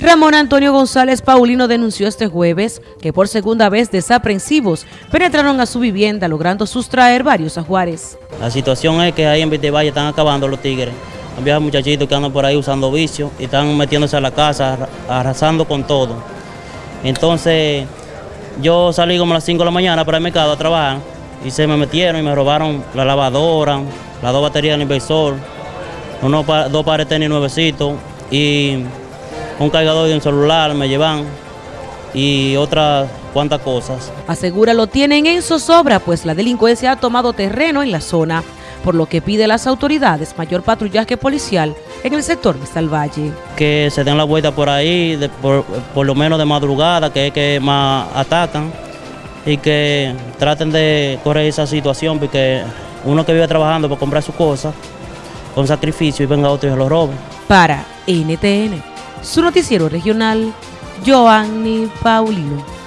Ramón Antonio González Paulino denunció este jueves que por segunda vez desaprensivos penetraron a su vivienda logrando sustraer varios ajuares. La situación es que ahí en Vitevalle están acabando los tigres. Había muchachitos que andan por ahí usando vicios y están metiéndose a la casa, arrasando con todo. Entonces yo salí como a las 5 de la mañana para el mercado a trabajar y se me metieron y me robaron la lavadora, las dos baterías del inversor, unos dos pares de tenis nuevecitos y un cargador de un celular me llevan y otras cuantas cosas. Asegura lo tienen en zozobra, pues la delincuencia ha tomado terreno en la zona, por lo que pide a las autoridades mayor patrullaje policial en el sector de Salvalle. Que se den la vuelta por ahí, por, por, lo menos de madrugada, que es que más atacan, y que traten de correr esa situación, porque uno que vive trabajando para comprar sus cosas, con sacrificio, y venga otro y se lo robe. Para NTN su noticiero regional, Joanny Paulino.